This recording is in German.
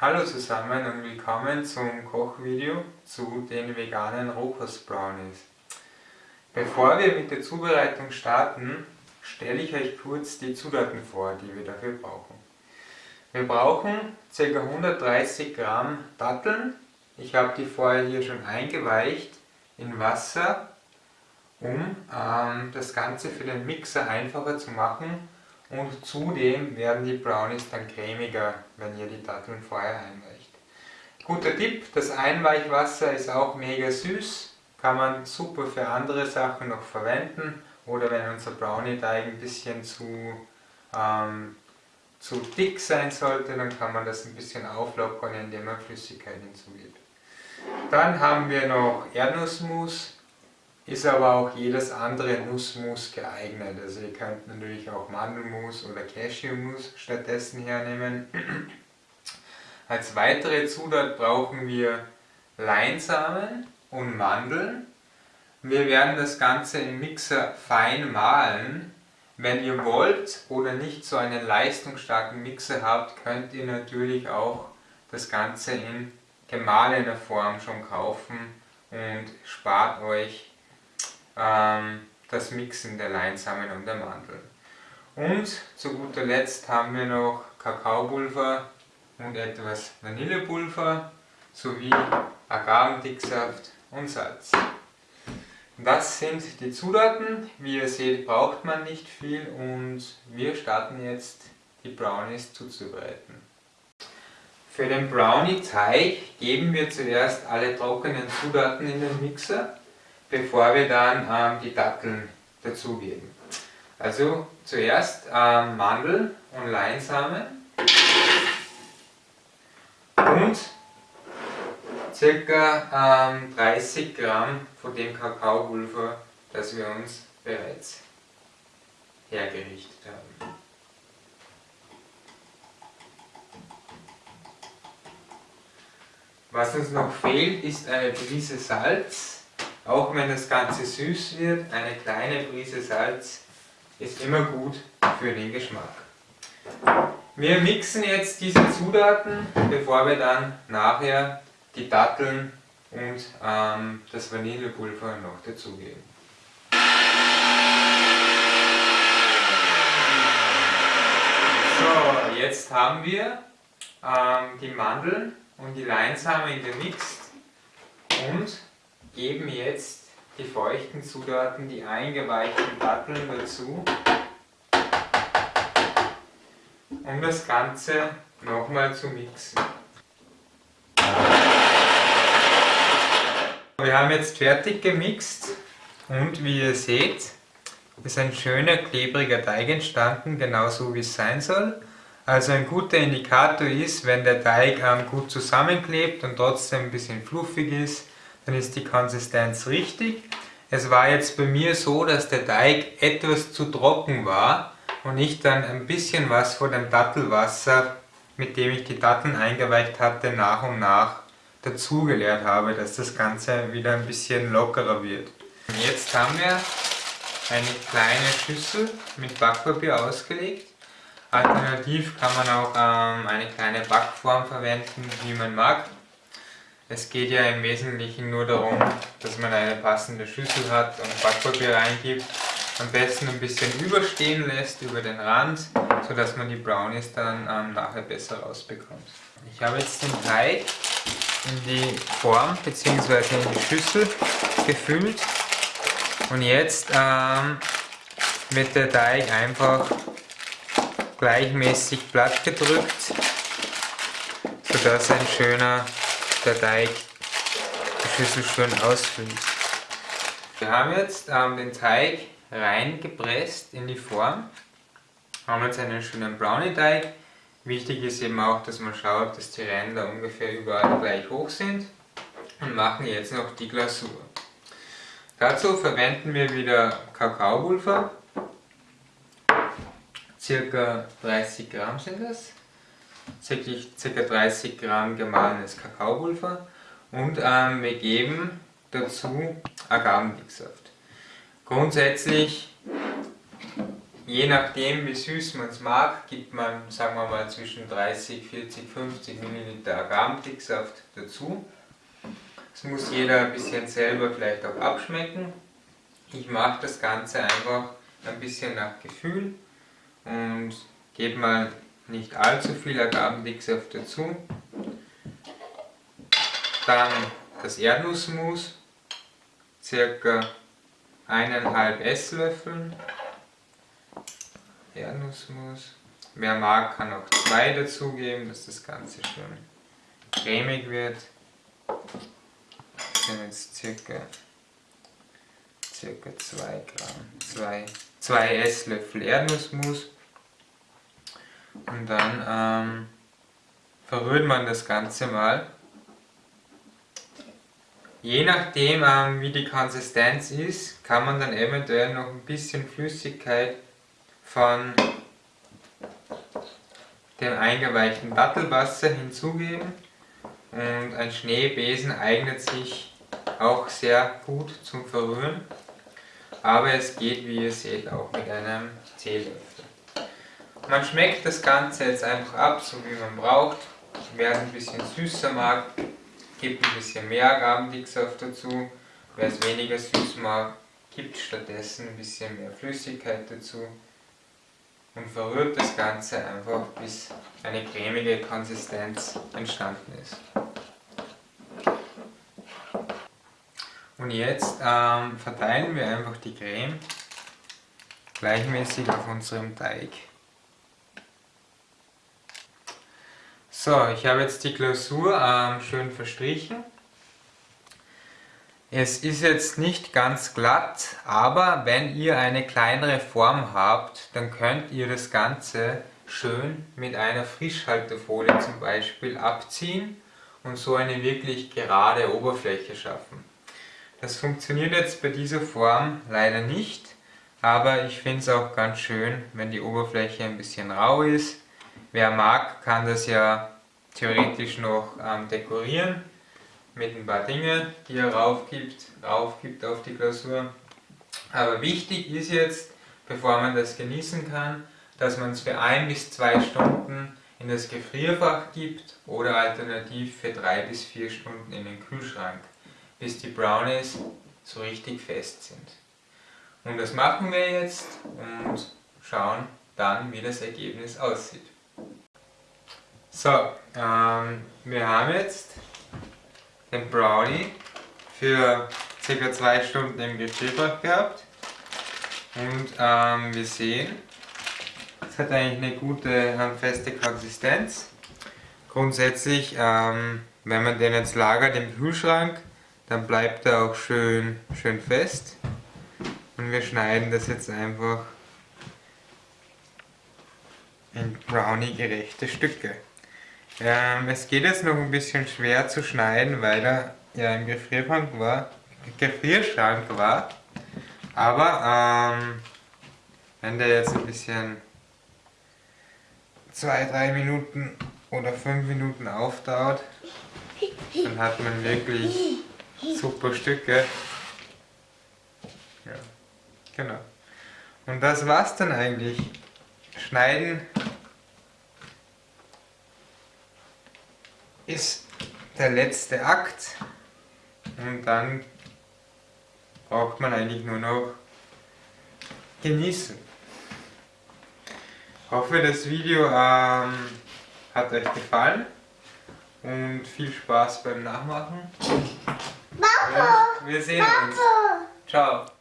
Hallo zusammen und willkommen zum Kochvideo zu den veganen Rohkost-Brownies. Bevor wir mit der Zubereitung starten, stelle ich euch kurz die Zutaten vor, die wir dafür brauchen. Wir brauchen ca. 130 Gramm Datteln. Ich habe die vorher hier schon eingeweicht in Wasser, um ähm, das Ganze für den Mixer einfacher zu machen und zudem werden die Brownies dann cremiger, wenn ihr die Datteln vorher einweicht. Guter Tipp, das Einweichwasser ist auch mega süß, kann man super für andere Sachen noch verwenden oder wenn unser Brownie-Teig ein bisschen zu, ähm, zu dick sein sollte, dann kann man das ein bisschen auflockern, indem man Flüssigkeit hinzugibt. Dann haben wir noch Erdnussmus, ist aber auch jedes andere Nussmus geeignet. Also ihr könnt natürlich auch Mandelmus oder Cashewmus stattdessen hernehmen. Als weitere Zutat brauchen wir Leinsamen und Mandeln. Wir werden das Ganze im Mixer fein mahlen. Wenn ihr wollt oder nicht so einen leistungsstarken Mixer habt, könnt ihr natürlich auch das Ganze in gemahlener Form schon kaufen und spart euch das Mixen der Leinsamen und der Mandeln. Und zu guter Letzt haben wir noch Kakaopulver und etwas Vanillepulver sowie Agavendicksaft und Salz. Das sind die Zutaten. Wie ihr seht, braucht man nicht viel und wir starten jetzt die Brownies zuzubereiten. Für den Brownie-Teig geben wir zuerst alle trockenen Zutaten in den Mixer bevor wir dann ähm, die Datteln dazugeben. Also zuerst ähm, Mandel und Leinsamen und ca. Ähm, 30 Gramm von dem Kakaopulver, das wir uns bereits hergerichtet haben. Was uns noch fehlt, ist eine Prise Salz auch wenn das Ganze süß wird, eine kleine Prise Salz ist immer gut für den Geschmack. Wir mixen jetzt diese Zutaten, bevor wir dann nachher die Datteln und ähm, das Vanillepulver noch dazugeben. So, jetzt haben wir ähm, die Mandeln und die Leinsamen gemixt und geben jetzt die feuchten Zutaten, die eingeweichten Datteln dazu, um das Ganze nochmal zu mixen. Wir haben jetzt fertig gemixt und wie ihr seht, ist ein schöner klebriger Teig entstanden, genauso wie es sein soll. Also ein guter Indikator ist, wenn der Teig gut zusammenklebt und trotzdem ein bisschen fluffig ist, dann ist die Konsistenz richtig. Es war jetzt bei mir so, dass der Teig etwas zu trocken war und ich dann ein bisschen was von dem Dattelwasser, mit dem ich die Datteln eingeweicht hatte, nach und nach dazugeleert habe, dass das Ganze wieder ein bisschen lockerer wird. Und jetzt haben wir eine kleine Schüssel mit Backpapier ausgelegt. Alternativ kann man auch ähm, eine kleine Backform verwenden, wie man mag. Es geht ja im Wesentlichen nur darum, dass man eine passende Schüssel hat und Backpapier reingibt. Am besten ein bisschen überstehen lässt über den Rand, sodass man die Brownies dann ähm, nachher besser rausbekommt. Ich habe jetzt den Teig in die Form bzw. in die Schüssel gefüllt und jetzt ähm, wird der Teig einfach gleichmäßig platt gedrückt, sodass ein schöner der Teig die Schüssel schön ausfüllt. Wir haben jetzt ähm, den Teig reingepresst in die Form. Haben jetzt einen schönen Brownie-Teig. Wichtig ist eben auch, dass man schaut, dass die Ränder ungefähr überall gleich hoch sind. Und machen jetzt noch die Glasur. Dazu verwenden wir wieder Kakaopulver. Circa 30 Gramm sind das ca. 30 Gramm gemahlenes Kakaopulver und ähm, wir geben dazu Agavendicksaft. Grundsätzlich je nachdem wie süß man es mag, gibt man, sagen wir mal, zwischen 30, 40, 50 ml Agavendicksaft dazu. Das muss jeder ein bisschen selber vielleicht auch abschmecken. Ich mache das Ganze einfach ein bisschen nach Gefühl und gebe mal nicht allzu viel Agavendicksaft dazu. Dann das Erdnussmus, circa eineinhalb Esslöffel Erdnussmus. Wer mag, kann auch zwei dazugeben, dass das Ganze schön cremig wird. Das sind jetzt circa, circa 2 Gramm, 2, 2 Esslöffel Erdnussmus. Und dann ähm, verrührt man das Ganze mal. Je nachdem ähm, wie die Konsistenz ist, kann man dann eventuell noch ein bisschen Flüssigkeit von dem eingeweichten Dattelwasser hinzugeben und ein Schneebesen eignet sich auch sehr gut zum Verrühren, aber es geht wie ihr seht auch mit einem Teelöffel. Man schmeckt das Ganze jetzt einfach ab, so wie man braucht. Wer es ein bisschen süßer mag, gibt ein bisschen mehr Agavendicksaft dazu. Wer es weniger süß mag, gibt stattdessen ein bisschen mehr Flüssigkeit dazu und verrührt das Ganze einfach, bis eine cremige Konsistenz entstanden ist. Und jetzt ähm, verteilen wir einfach die Creme gleichmäßig auf unserem Teig. So, ich habe jetzt die Glasur ähm, schön verstrichen es ist jetzt nicht ganz glatt, aber wenn ihr eine kleinere Form habt, dann könnt ihr das Ganze schön mit einer Frischhaltefolie zum Beispiel abziehen und so eine wirklich gerade Oberfläche schaffen. Das funktioniert jetzt bei dieser Form leider nicht, aber ich finde es auch ganz schön, wenn die Oberfläche ein bisschen rau ist. Wer mag, kann das ja theoretisch noch ähm, dekorieren mit ein paar Dingen, die er raufgibt, raufgibt auf die Glasur. Aber wichtig ist jetzt, bevor man das genießen kann, dass man es für ein bis zwei Stunden in das Gefrierfach gibt oder alternativ für drei bis vier Stunden in den Kühlschrank, bis die Brownies so richtig fest sind. Und das machen wir jetzt und schauen dann, wie das Ergebnis aussieht. So, ähm, wir haben jetzt den Brownie für ca. 2 Stunden im Gefrierfach gehabt. Und ähm, wir sehen, es hat eigentlich eine gute feste Konsistenz. Grundsätzlich, ähm, wenn man den jetzt lagert im Kühlschrank, dann bleibt er auch schön, schön fest. Und wir schneiden das jetzt einfach in Brownie-gerechte Stücke. Ähm, es geht jetzt noch ein bisschen schwer zu schneiden, weil er ja im Gefrierschrank war. Gefrierschrank war. Aber ähm, wenn der jetzt ein bisschen 2-3 Minuten oder 5 Minuten aufdauert, dann hat man wirklich super Stücke. Ja, genau. Und das war's dann eigentlich. Schneiden ist der letzte Akt und dann braucht man eigentlich nur noch genießen. Ich hoffe das Video ähm, hat euch gefallen und viel Spaß beim Nachmachen. Papa, wir sehen uns. Ciao.